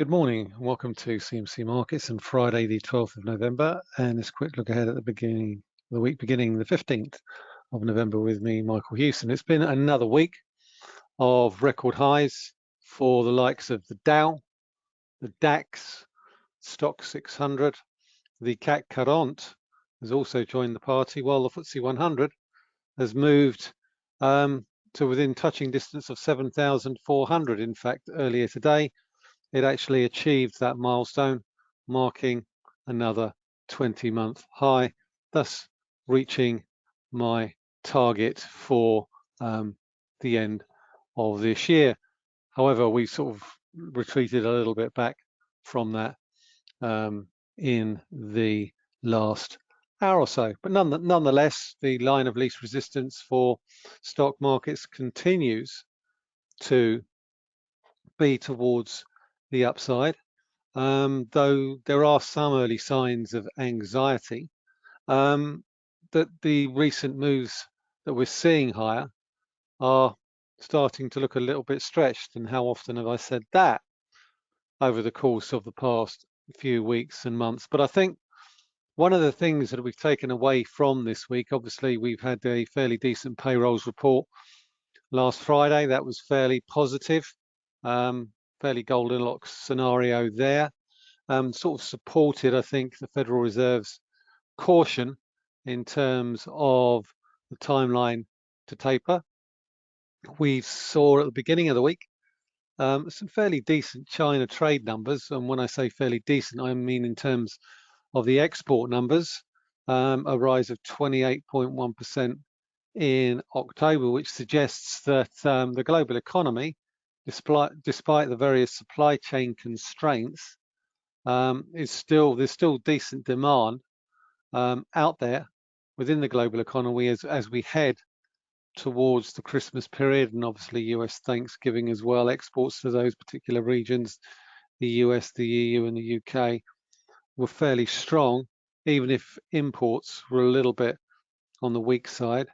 Good morning and welcome to CMC Markets on Friday the 12th of November and this quick look ahead at the beginning the week beginning the 15th of November with me Michael Hewson. It's been another week of record highs for the likes of the Dow, the DAX, Stoxx 600, the CAC 40 has also joined the party while the FTSE 100 has moved um, to within touching distance of 7,400 in fact earlier today it actually achieved that milestone, marking another 20 month high, thus reaching my target for um, the end of this year. However, we sort of retreated a little bit back from that um, in the last hour or so. But none, nonetheless, the line of least resistance for stock markets continues to be towards the upside, um, though there are some early signs of anxiety um, that the recent moves that we're seeing higher are starting to look a little bit stretched. And how often have I said that over the course of the past few weeks and months? But I think one of the things that we've taken away from this week, obviously, we've had a fairly decent payrolls report last Friday. That was fairly positive. Um, fairly Goldilocks scenario there. Um, sort of supported, I think, the Federal Reserve's caution in terms of the timeline to taper. We saw at the beginning of the week um, some fairly decent China trade numbers. And when I say fairly decent, I mean in terms of the export numbers, um, a rise of 28.1% in October, which suggests that um, the global economy despite despite the various supply chain constraints, um, is still there's still decent demand um, out there within the global economy as as we head towards the Christmas period and obviously US Thanksgiving as well. Exports to those particular regions, the US, the EU, and the UK were fairly strong, even if imports were a little bit on the weak side.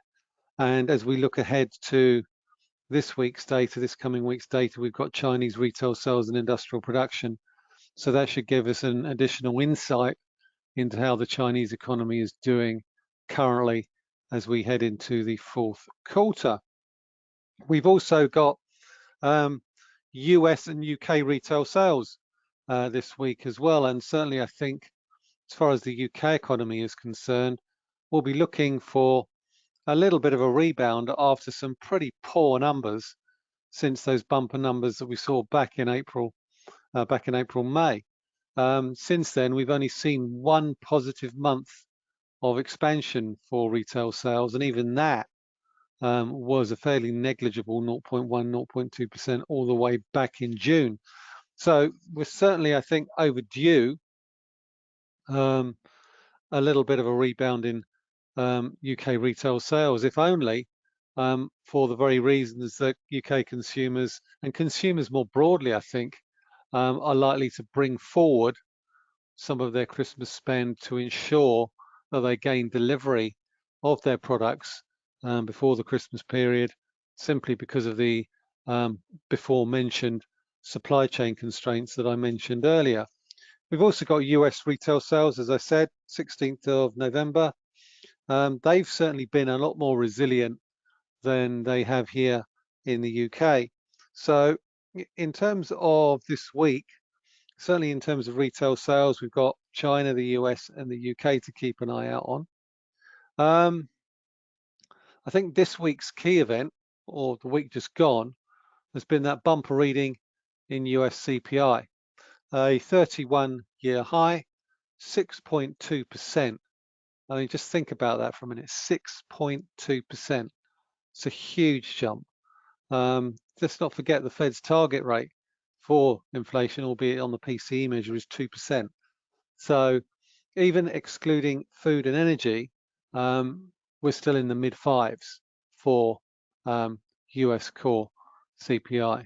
And as we look ahead to this week's data, this coming week's data, we've got Chinese retail sales and industrial production. So that should give us an additional insight into how the Chinese economy is doing currently as we head into the fourth quarter. We've also got um, US and UK retail sales uh, this week as well. And certainly I think as far as the UK economy is concerned, we'll be looking for a little bit of a rebound after some pretty poor numbers since those bumper numbers that we saw back in April, uh, back in April, May. Um, since then, we've only seen one positive month of expansion for retail sales, and even that um, was a fairly negligible 0.1, 0.2% all the way back in June. So we're certainly, I think, overdue um, a little bit of a rebound in um, UK retail sales, if only um, for the very reasons that UK consumers and consumers more broadly, I think, um, are likely to bring forward some of their Christmas spend to ensure that they gain delivery of their products um, before the Christmas period, simply because of the um, before mentioned supply chain constraints that I mentioned earlier. We've also got US retail sales, as I said, 16th of November, um, they've certainly been a lot more resilient than they have here in the UK. So in terms of this week, certainly in terms of retail sales, we've got China, the US and the UK to keep an eye out on. Um, I think this week's key event, or the week just gone, has been that bumper reading in US CPI, a 31 year high, 6.2%. I mean, just think about that for a minute, 6.2%. It's a huge jump. Um, let's not forget the Fed's target rate for inflation, albeit on the PCE measure, is 2%. So even excluding food and energy, um, we're still in the mid fives for um, US core CPI.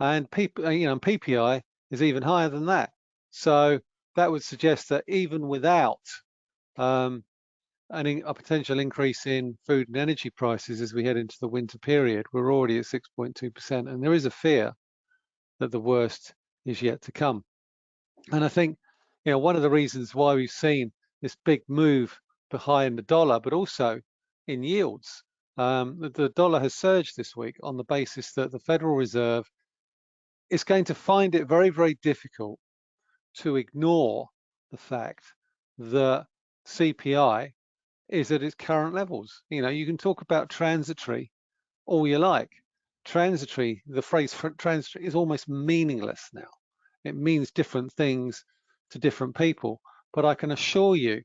And P, you know, PPI is even higher than that. So that would suggest that even without um, an, a potential increase in food and energy prices as we head into the winter period. We're already at 6.2%, and there is a fear that the worst is yet to come. And I think, you know, one of the reasons why we've seen this big move behind the dollar, but also in yields, um, the, the dollar has surged this week on the basis that the Federal Reserve is going to find it very, very difficult to ignore the fact that CPI is at its current levels. You know, you can talk about transitory all you like. Transitory, the phrase transitory is almost meaningless now. It means different things to different people. But I can assure you,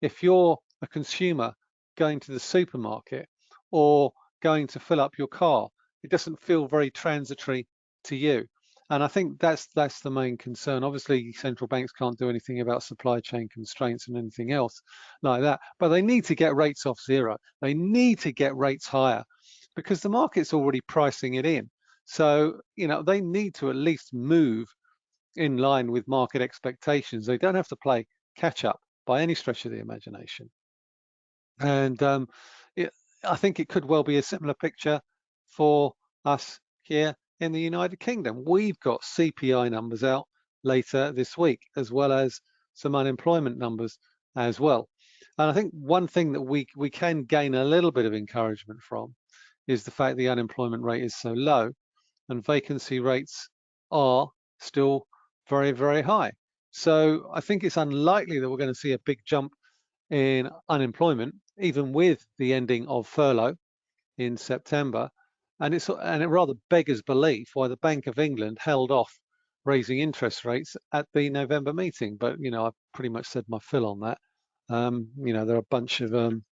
if you're a consumer going to the supermarket or going to fill up your car, it doesn't feel very transitory to you. And I think that's that's the main concern. Obviously, central banks can't do anything about supply chain constraints and anything else like that, but they need to get rates off zero. They need to get rates higher because the market's already pricing it in. So, you know, they need to at least move in line with market expectations. They don't have to play catch up by any stretch of the imagination. And um, it, I think it could well be a similar picture for us here in the United Kingdom. We've got CPI numbers out later this week, as well as some unemployment numbers as well. And I think one thing that we, we can gain a little bit of encouragement from is the fact the unemployment rate is so low and vacancy rates are still very, very high. So I think it's unlikely that we're going to see a big jump in unemployment, even with the ending of furlough in September. And it's and it rather beggars belief why the Bank of England held off raising interest rates at the November meeting. But you know, I've pretty much said my fill on that. Um, you know, there are a bunch of um,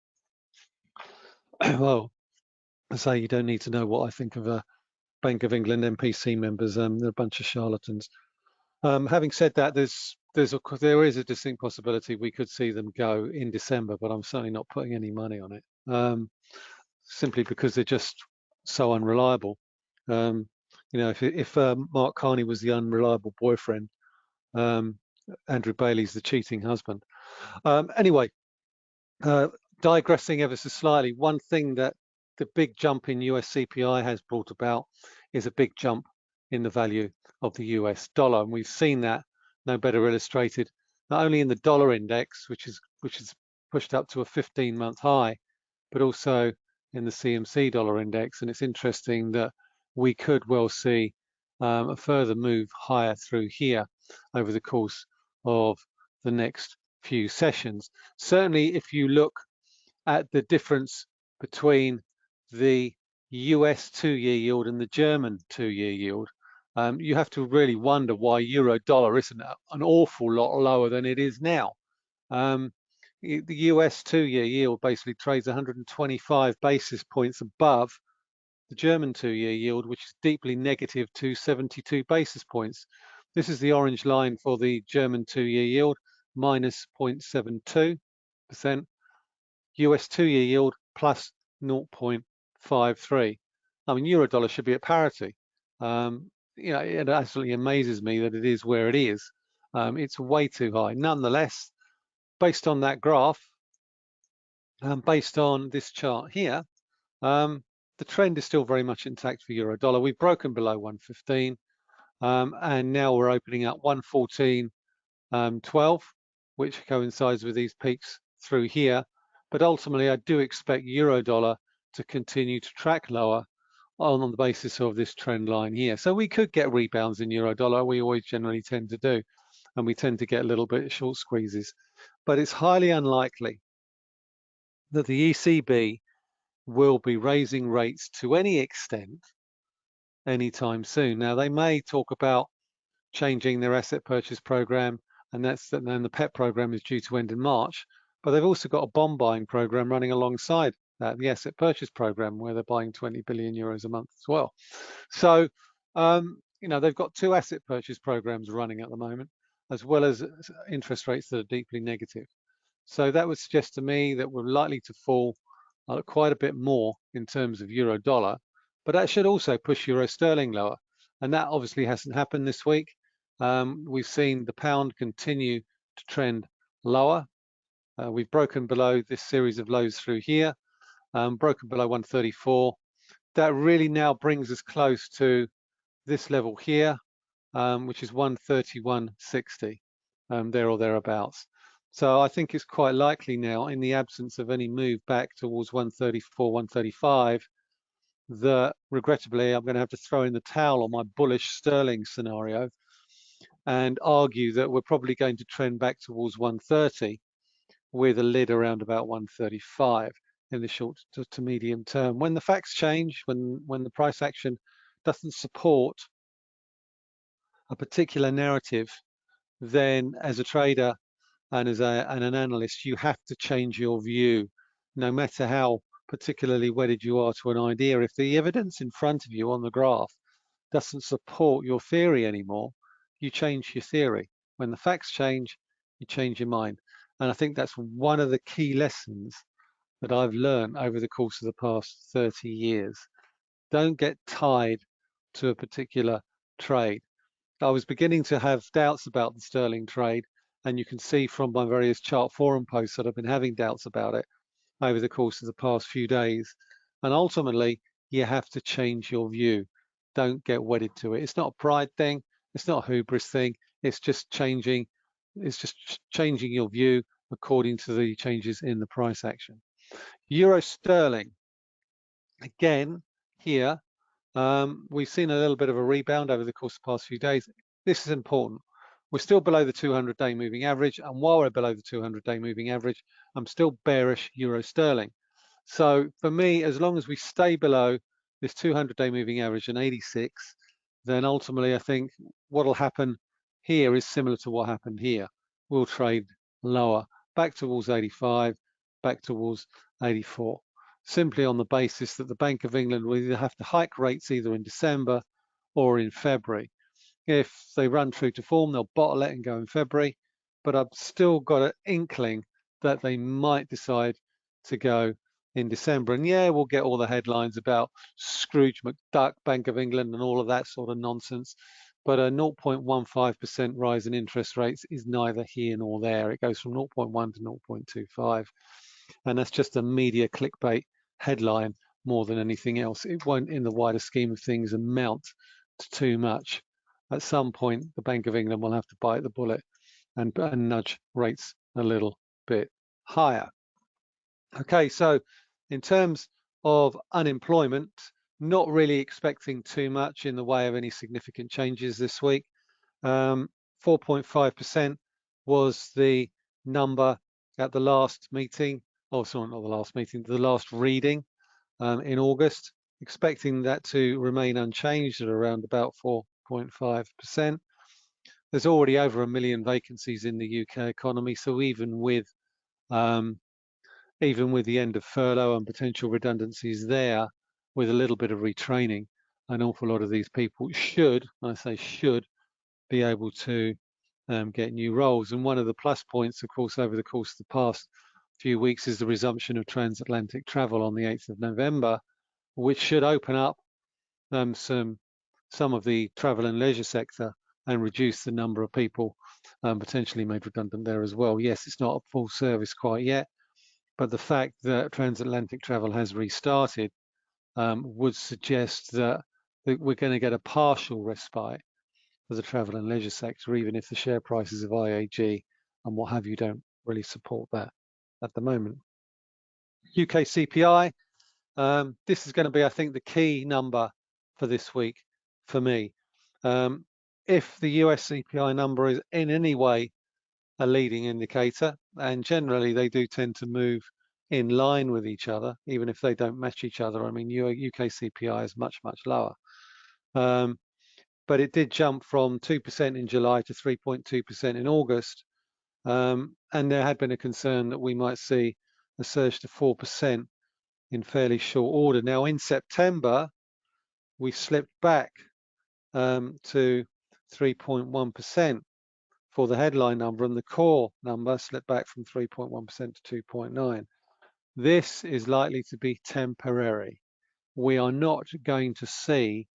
well, I say you don't need to know what I think of a uh, Bank of England MPC members. Um, they're a bunch of charlatans. Um, having said that, there's there's a there is a distinct possibility we could see them go in December, but I'm certainly not putting any money on it. Um, simply because they're just so unreliable. Um, you know, if, if uh, Mark Carney was the unreliable boyfriend, um, Andrew Bailey's the cheating husband. Um, anyway, uh, digressing ever so slightly, one thing that the big jump in US CPI has brought about is a big jump in the value of the US dollar. And we've seen that no better illustrated, not only in the dollar index, which is which is pushed up to a 15 month high, but also in the CMC dollar index. And it's interesting that we could well see um, a further move higher through here over the course of the next few sessions. Certainly, if you look at the difference between the US two-year yield and the German two-year yield, um, you have to really wonder why euro dollar isn't an awful lot lower than it is now. Um, the US two-year yield basically trades 125 basis points above the German two-year yield, which is deeply negative to 72 basis points. This is the orange line for the German two-year yield, minus 0.72%. US two-year yield plus 0.53. I mean, euro dollar should be at parity. Um, you know, it absolutely amazes me that it is where it is. Um, it's way too high. Nonetheless, based on that graph, and based on this chart here, um, the trend is still very much intact for euro dollar. We've broken below 115 um, and now we're opening up 114.12, um, which coincides with these peaks through here. But ultimately, I do expect euro dollar to continue to track lower on the basis of this trend line here. So we could get rebounds in euro dollar. We always generally tend to do, and we tend to get a little bit of short squeezes but it's highly unlikely that the ECB will be raising rates to any extent anytime soon. Now, they may talk about changing their asset purchase program, and that's then the PEPP program is due to end in March. But they've also got a bond buying program running alongside that, the asset purchase program, where they're buying 20 billion euros a month as well. So, um, you know, they've got two asset purchase programs running at the moment as well as interest rates that are deeply negative. So that would suggest to me that we're likely to fall uh, quite a bit more in terms of euro dollar, but that should also push euro sterling lower. And that obviously hasn't happened this week. Um, we've seen the pound continue to trend lower. Uh, we've broken below this series of lows through here, um, broken below 134. That really now brings us close to this level here, um, which is 131.60, um, there or thereabouts. So I think it's quite likely now, in the absence of any move back towards 134, 135, that regrettably I'm going to have to throw in the towel on my bullish sterling scenario and argue that we're probably going to trend back towards 130 with a lid around about 135 in the short to, to medium term. When the facts change, when when the price action doesn't support a particular narrative, then as a trader and as a, and an analyst, you have to change your view, no matter how particularly wedded you are to an idea. If the evidence in front of you on the graph doesn't support your theory anymore, you change your theory. When the facts change, you change your mind. And I think that's one of the key lessons that I've learned over the course of the past 30 years. Don't get tied to a particular trade. I was beginning to have doubts about the sterling trade, and you can see from my various chart forum posts that I've been having doubts about it over the course of the past few days. And ultimately, you have to change your view. Don't get wedded to it. It's not a pride thing. It's not a hubris thing. It's just changing. It's just changing your view according to the changes in the price action. Euro sterling. Again, here, um, we've seen a little bit of a rebound over the course of the past few days. This is important. We're still below the 200-day moving average, and while we're below the 200-day moving average, I'm still bearish euro sterling. So for me, as long as we stay below this 200-day moving average in 86, then ultimately I think what will happen here is similar to what happened here. We'll trade lower, back towards 85, back towards 84, simply on the basis that the Bank of England will either have to hike rates either in December or in February. If they run true to form, they'll bottle it and go in February, but I've still got an inkling that they might decide to go in December. And yeah, we'll get all the headlines about Scrooge McDuck, Bank of England, and all of that sort of nonsense. But a 0.15% rise in interest rates is neither here nor there. It goes from 0.1 to 0.25. And that's just a media clickbait headline more than anything else. It won't, in the wider scheme of things, amount to too much. At some point, the Bank of England will have to bite the bullet and, and nudge rates a little bit higher. Okay, so in terms of unemployment, not really expecting too much in the way of any significant changes this week. 4.5% um, was the number at the last meeting, oh sorry, not the last meeting, the last reading um, in August, expecting that to remain unchanged at around about 4.5%. There's already over a million vacancies in the UK economy, so even with um, even with the end of furlough and potential redundancies there, with a little bit of retraining, an awful lot of these people should, I say should, be able to um, get new roles. And one of the plus points, of course, over the course of the past few weeks is the resumption of transatlantic travel on the 8th of November, which should open up um, some some of the travel and leisure sector and reduce the number of people um, potentially made redundant there as well. Yes, it's not a full service quite yet, but the fact that transatlantic travel has restarted um, would suggest that, that we're going to get a partial respite for the travel and leisure sector, even if the share prices of IAG and what have you don't really support that at the moment. UK CPI, um, this is going to be, I think, the key number for this week for me. Um, if the US CPI number is in any way a leading indicator, and generally they do tend to move in line with each other, even if they don't match each other. I mean, UK CPI is much, much lower. Um, but it did jump from 2% in July to 3.2% in August. Um, and there had been a concern that we might see a surge to 4% in fairly short order. Now, in September, we slipped back um, to 3.1% for the headline number, and the core number slipped back from 3.1% to 2.9. This is likely to be temporary. We are not going to see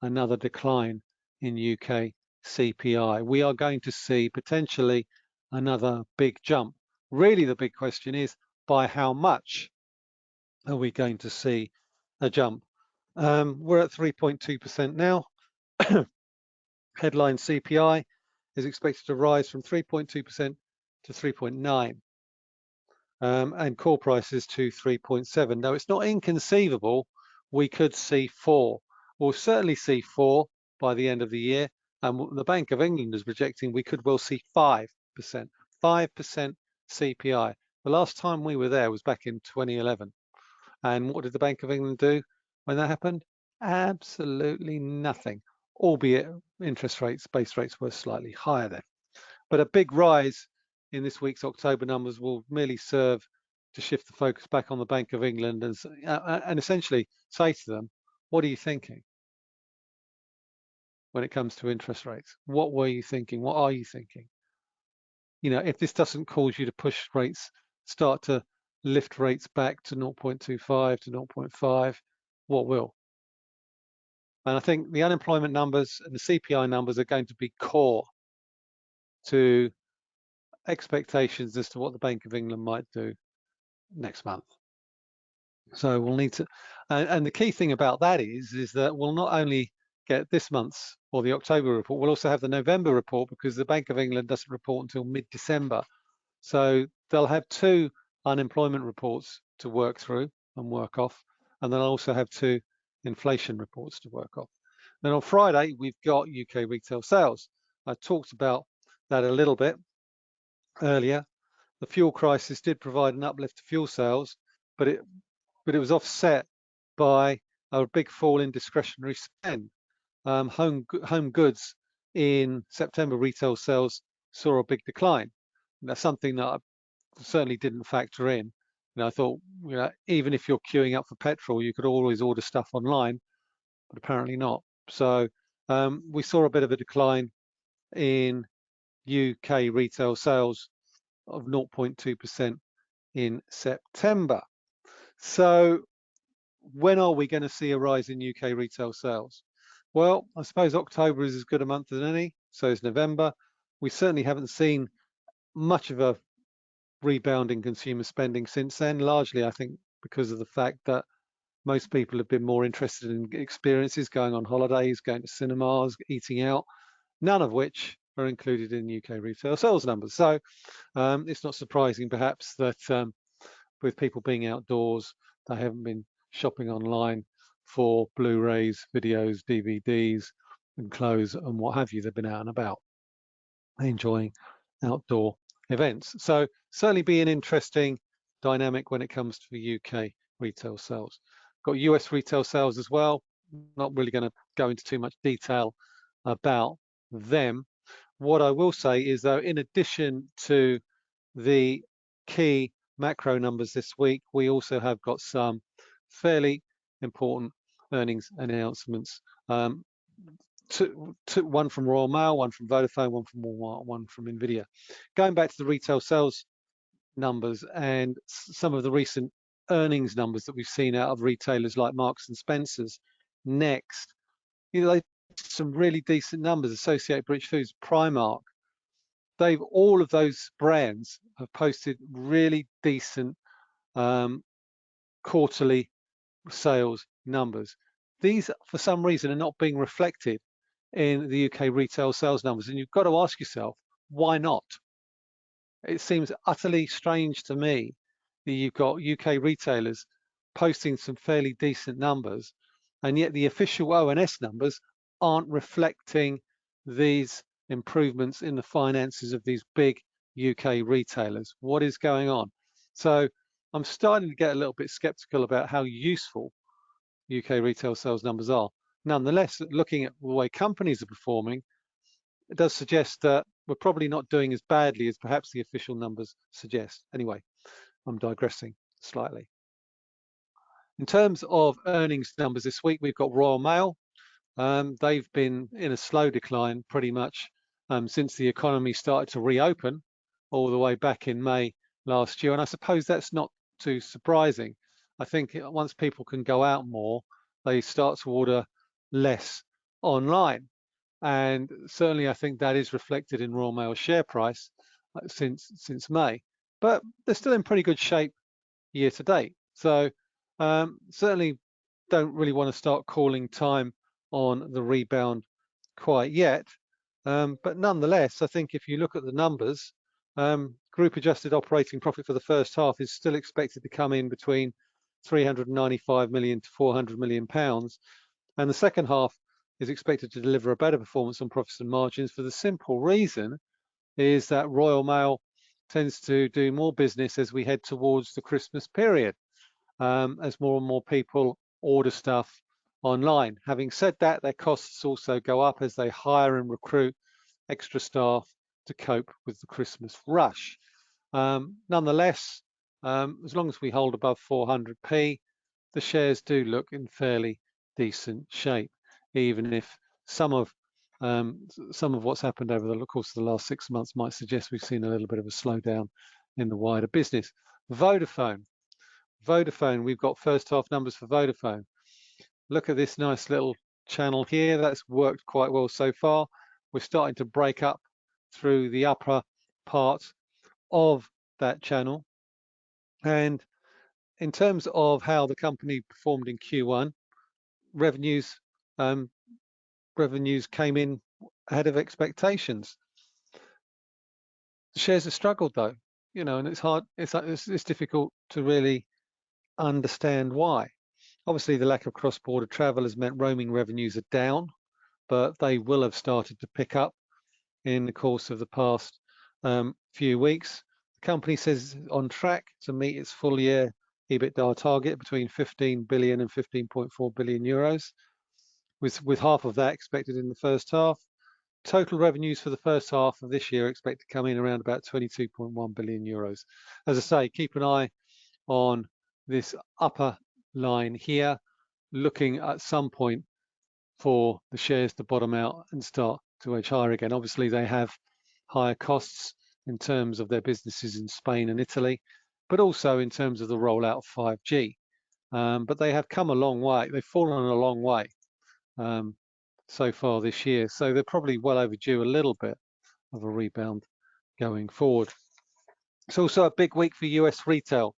another decline in UK CPI. We are going to see potentially another big jump. Really, the big question is by how much are we going to see a jump? Um, we're at 3.2% now. Headline CPI is expected to rise from 3.2% to 3.9 um, and core prices to 3.7. Now, it's not inconceivable we could see four. We'll certainly see four by the end of the year. And the Bank of England is projecting we could well see 5%, 5% CPI. The last time we were there was back in 2011. And what did the Bank of England do when that happened? Absolutely nothing, albeit interest rates, base rates were slightly higher then. But a big rise in this week's October numbers will merely serve to shift the focus back on the Bank of England and, uh, and essentially say to them, what are you thinking when it comes to interest rates? What were you thinking? What are you thinking? You know, if this doesn't cause you to push rates, start to lift rates back to 0.25 to 0.5, what will? And I think the unemployment numbers and the CPI numbers are going to be core to expectations as to what the Bank of England might do next month. So we'll need to, and, and, the key thing about that is, is that we'll not only get this month's or the October report, we'll also have the November report because the Bank of England doesn't report until mid-December. So they'll have two unemployment reports to work through and work off, and they'll also have two inflation reports to work off. Then on Friday, we've got UK retail sales. I talked about that a little bit earlier. The fuel crisis did provide an uplift to fuel sales, but it but it was offset by a big fall in discretionary spend. Um, home home goods in September retail sales saw a big decline. That's something that I certainly didn't factor in. I thought, you know, even if you're queuing up for petrol, you could always order stuff online, but apparently not. So um, we saw a bit of a decline in UK retail sales of 0.2% in September. So when are we going to see a rise in UK retail sales? Well, I suppose October is as good a month as any, so is November. We certainly haven't seen much of a rebound in consumer spending since then, largely I think because of the fact that most people have been more interested in experiences, going on holidays, going to cinemas, eating out, none of which are included in UK retail sales numbers. So um, it's not surprising perhaps that um, with people being outdoors, they haven't been shopping online for Blu-rays, videos, DVDs and clothes and what have you. They've been out and about enjoying outdoor events. So certainly be an interesting dynamic when it comes to the UK retail sales. Got US retail sales as well. Not really going to go into too much detail about them. What I will say is though, in addition to the key macro numbers this week, we also have got some fairly important earnings announcements. Um, two, two, one from Royal Mail, one from Vodafone, one from Walmart, one from Nvidia. Going back to the retail sales numbers and some of the recent earnings numbers that we've seen out of retailers like Marks and Spencers, Next, you know, they some really decent numbers. Associated British Foods, Primark, they've all of those brands have posted really decent um, quarterly sales numbers. These, for some reason, are not being reflected in the UK retail sales numbers. And you've got to ask yourself, why not? It seems utterly strange to me that you've got UK retailers posting some fairly decent numbers, and yet the official ONS numbers aren't reflecting these improvements in the finances of these big UK retailers. What is going on? So I'm starting to get a little bit skeptical about how useful UK retail sales numbers are. Nonetheless, looking at the way companies are performing, it does suggest that we're probably not doing as badly as perhaps the official numbers suggest. Anyway, I'm digressing slightly. In terms of earnings numbers this week, we've got Royal Mail um, they've been in a slow decline pretty much um, since the economy started to reopen all the way back in May last year. And I suppose that's not too surprising. I think once people can go out more, they start to order less online. And certainly I think that is reflected in Royal Mail share price uh, since since May. But they're still in pretty good shape year to date. So um, certainly don't really want to start calling time on the rebound quite yet. Um, but nonetheless, I think if you look at the numbers, um, group adjusted operating profit for the first half is still expected to come in between 395 million to 400 million pounds. And the second half is expected to deliver a better performance on profits and margins for the simple reason is that Royal Mail tends to do more business as we head towards the Christmas period, um, as more and more people order stuff online. Having said that, their costs also go up as they hire and recruit extra staff to cope with the Christmas rush. Um, nonetheless, um, as long as we hold above 400p, the shares do look in fairly decent shape, even if some of um, some of what's happened over the course of the last six months might suggest we've seen a little bit of a slowdown in the wider business. Vodafone. Vodafone, we've got first half numbers for Vodafone. Look at this nice little channel here. That's worked quite well so far. We're starting to break up through the upper part of that channel. And in terms of how the company performed in Q1, revenues um, revenues came in ahead of expectations. The shares have struggled though, you know, and it's hard, it's, it's, it's difficult to really understand why. Obviously, the lack of cross-border travel has meant roaming revenues are down, but they will have started to pick up in the course of the past um, few weeks. Company says on track to meet its full year EBITDA target between 15 billion and 15.4 billion euros, with, with half of that expected in the first half. Total revenues for the first half of this year expect to come in around about 22.1 billion euros. As I say, keep an eye on this upper line here, looking at some point for the shares to bottom out and start to edge higher again. Obviously, they have higher costs in terms of their businesses in Spain and Italy, but also in terms of the rollout of 5G. Um, but they have come a long way. They've fallen a long way um, so far this year. So they're probably well overdue a little bit of a rebound going forward. It's also a big week for US retail.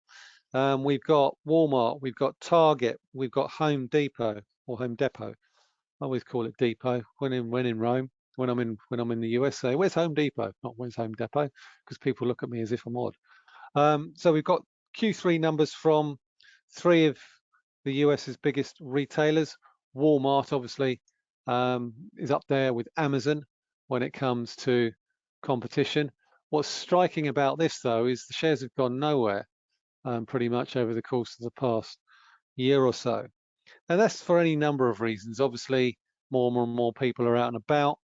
Um, we've got Walmart, we've got Target, we've got Home Depot or Home Depot. I always call it Depot when in when in Rome. When I'm in when I'm in the USA, where's Home Depot? Not where's Home Depot, because people look at me as if I'm odd. Um, so we've got Q3 numbers from three of the US's biggest retailers. Walmart obviously um, is up there with Amazon when it comes to competition. What's striking about this though is the shares have gone nowhere um, pretty much over the course of the past year or so. And that's for any number of reasons. Obviously, more, and more people are out and about,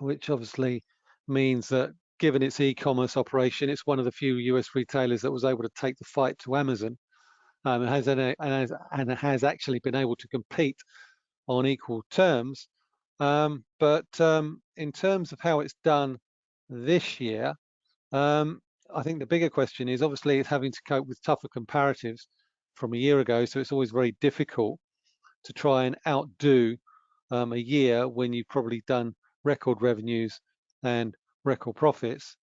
which obviously means that given its e-commerce operation, it's one of the few US retailers that was able to take the fight to Amazon um, and, has, and, has, and has actually been able to compete on equal terms. Um, but um, in terms of how it's done this year, um, I think the bigger question is obviously it's having to cope with tougher comparatives from a year ago. So it's always very difficult to try and outdo um, a year when you've probably done record revenues and record profits.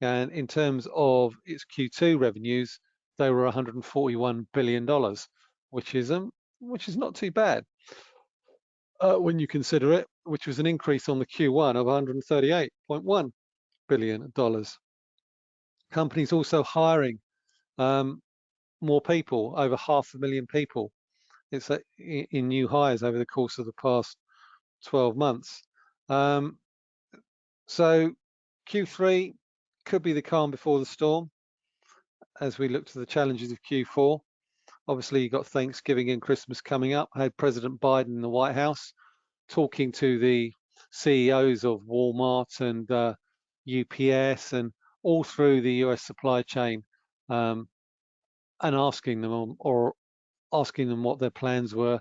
And in terms of its Q2 revenues, they were 141 billion dollars, which is um, which is not too bad uh, when you consider it, which was an increase on the Q1 of 138.1 billion dollars. Companies also hiring um, more people, over half a million people. It's a, in new hires over the course of the past 12 months. Um, so Q3 could be the calm before the storm as we look to the challenges of Q4. Obviously, you've got Thanksgiving and Christmas coming up. I had President Biden in the White House talking to the CEOs of Walmart and uh, UPS and all through the US supply chain um, and asking them or asking them what their plans were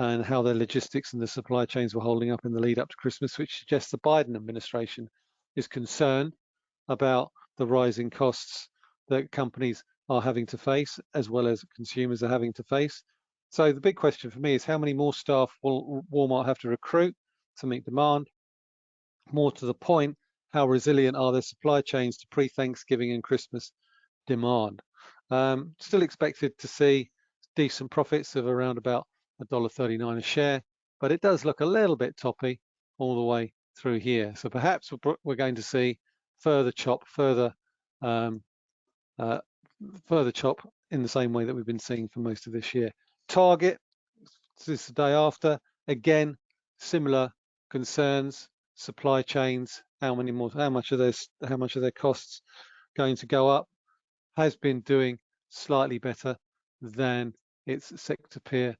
and how their logistics and the supply chains were holding up in the lead up to Christmas, which suggests the Biden administration is concerned about the rising costs that companies are having to face, as well as consumers are having to face. So the big question for me is how many more staff will Walmart have to recruit to meet demand? More to the point, how resilient are their supply chains to pre-Thanksgiving and Christmas demand? Um, still expected to see decent profits of around about $1.39 a share, but it does look a little bit toppy all the way through here. So perhaps we're going to see further chop, further um, uh, further chop in the same way that we've been seeing for most of this year. Target, this is the day after, again, similar concerns, supply chains, how many more, how much of this, how much of their costs going to go up, has been doing slightly better than its sector peer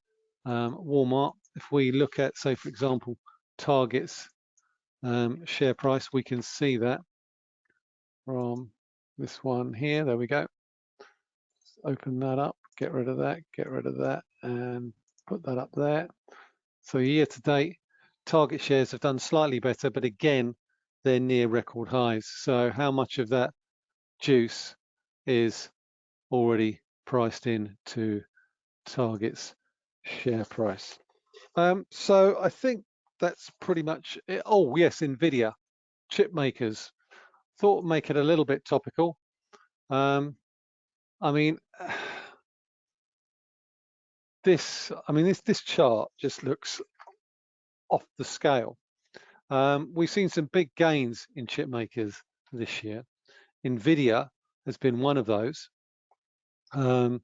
um, Walmart. If we look at, say, for example, Target's um, share price, we can see that from this one here. There we go. open that up, get rid of that, get rid of that, and put that up there. So year to date, target shares have done slightly better, but again, they're near record highs. So how much of that juice is already priced in to target's share price? Um, so I think that's pretty much it. Oh yes, Nvidia, chip makers. Thought make it a little bit topical. Um, I mean, this, I mean, this this chart just looks off the scale. Um, we've seen some big gains in chip makers this year. Nvidia has been one of those. Um,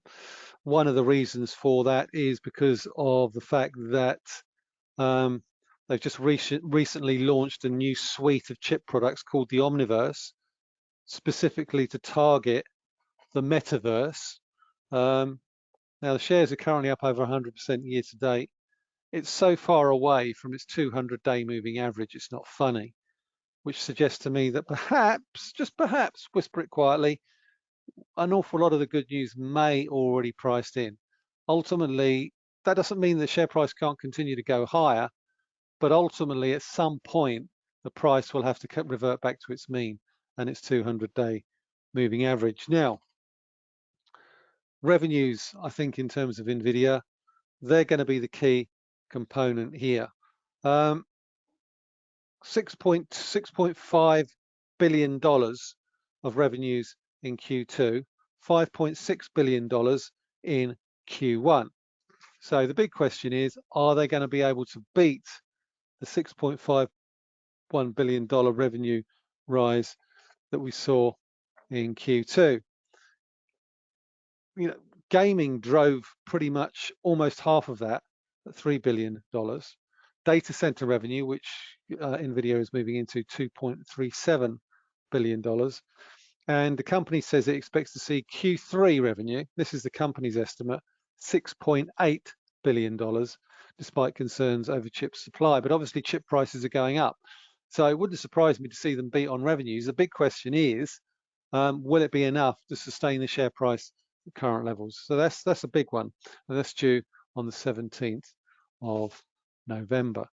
one of the reasons for that is because of the fact that um, they've just recent, recently launched a new suite of chip products called the Omniverse, specifically to target the metaverse. Um, now the shares are currently up over 100% year to date. It's so far away from its 200-day moving average, it's not funny, which suggests to me that perhaps, just perhaps, whisper it quietly, an awful lot of the good news may already priced in. Ultimately, that doesn't mean the share price can't continue to go higher, but ultimately at some point, the price will have to revert back to its mean and its 200-day moving average. Now, revenues, I think in terms of NVIDIA, they're going to be the key component here. Um, $6.5 billion of revenues in Q2, $5.6 billion in Q1. So the big question is, are they going to be able to beat the $6.51 billion revenue rise that we saw in Q2? You know, gaming drove pretty much almost half of that $3 billion. Data center revenue, which uh, NVIDIA is moving into $2.37 billion. And the company says it expects to see Q3 revenue, this is the company's estimate, $6.8 billion, despite concerns over chip supply. But obviously chip prices are going up. So it wouldn't surprise me to see them beat on revenues. The big question is, um, will it be enough to sustain the share price at current levels? So that's that's a big one. And that's due on the 17th of November.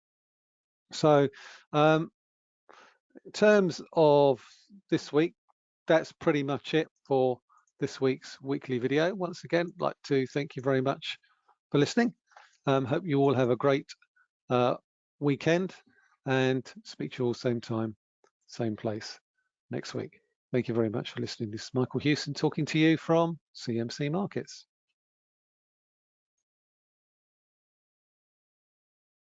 So um, in terms of this week, that's pretty much it for this week's weekly video. Once again, I'd like to thank you very much for listening. Um, hope you all have a great uh, weekend and speak to you all same time, same place next week. Thank you very much for listening. This is Michael Hewson talking to you from CMC Markets.